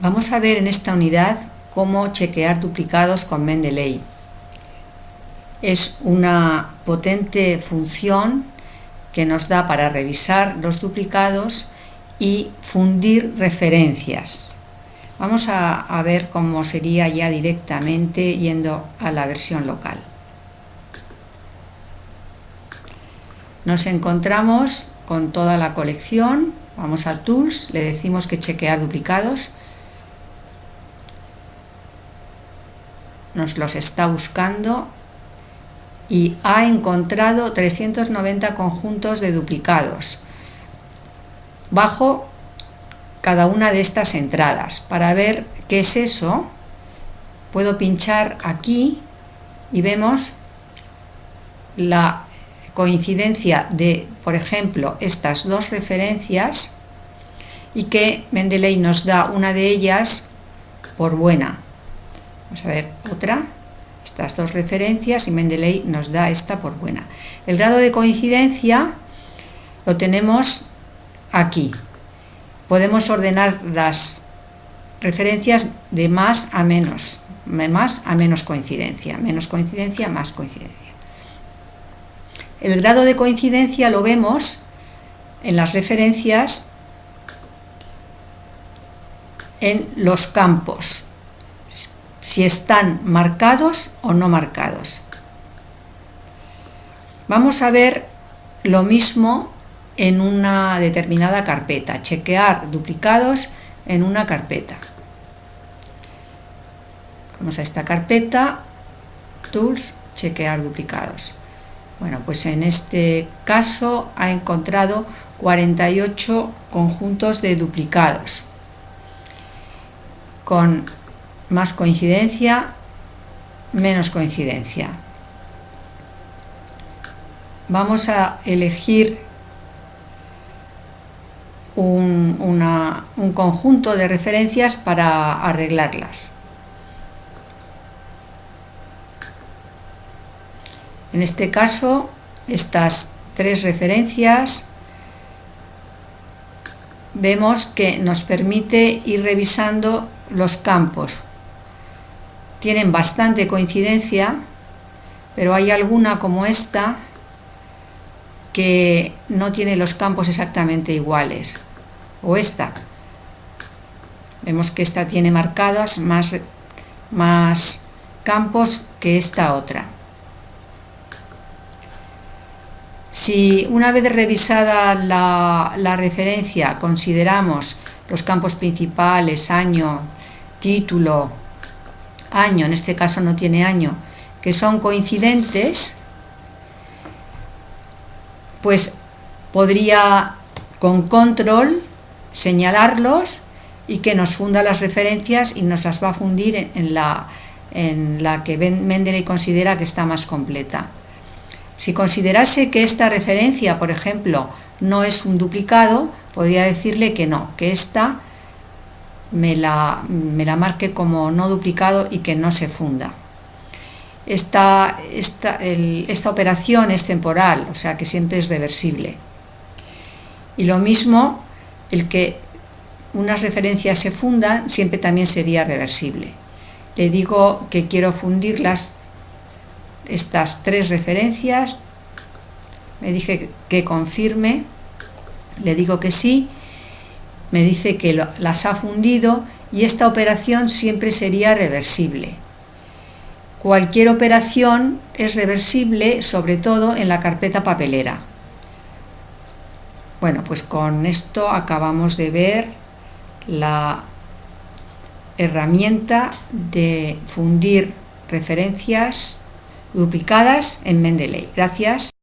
Vamos a ver en esta unidad cómo chequear duplicados con Mendeley. Es una potente función que nos da para revisar los duplicados y fundir referencias. Vamos a, a, ver cómo sería ya directamente yendo a la versión local. Nos encontramos con toda la colección, vamos a Tools, le decimos que chequear duplicados, nos los está buscando y ha encontrado 390 conjuntos de duplicados bajo cada una de estas entradas. Para ver qué es eso, puedo pinchar aquí y vemos la coincidencia de, por ejemplo, estas dos referencias y que Mendeley nos da una de ellas por buena. Vamos a ver otra, estas dos referencias y Mendeley nos da esta por buena. El grado de coincidencia lo tenemos aquí. Podemos ordenar las referencias de más a menos, más a menos coincidencia, menos coincidencia, más coincidencia. El grado de coincidencia lo vemos en las referencias en los campos si están marcados o no marcados. Vamos a ver lo mismo en una determinada carpeta, chequear duplicados en una carpeta. Vamos a esta carpeta, Tools, chequear duplicados. Bueno, pues en este caso ha encontrado 48 conjuntos de duplicados con más coincidencia, menos coincidencia. Vamos a elegir un, un conjunto de referencias para arreglarlas. En este caso, estas tres referencias vemos que nos permite ir revisando los campos tienen bastante coincidencia, pero hay alguna como esta que no tiene los campos exactamente iguales. O esta. Vemos que esta tiene marcadas más, más campos que esta otra. Si una vez revisada la, la referencia consideramos los campos principales, año, título, año, en este caso no tiene año, que son coincidentes, pues podría con control señalarlos y que nos funda las referencias y nos las va a fundir en la, en la que Mendeley considera que está más completa. Si considerase que esta referencia, por ejemplo, no es un duplicado, podría decirle que no, que esta me la, marque como no duplicado y que no se funda. Esta, esta, esta operación es temporal, o sea que siempre es reversible. Y lo mismo, el que unas referencias se fundan, siempre también sería reversible. Le digo que quiero fundirlas, estas tres referencias, me dije que confirme, le digo que sí, me dice que las ha fundido y esta operación siempre sería reversible. Cualquier operación es reversible, sobre todo en la carpeta papelera. Bueno, pues con esto acabamos de ver la herramienta de fundir referencias duplicadas en Mendeley. Gracias.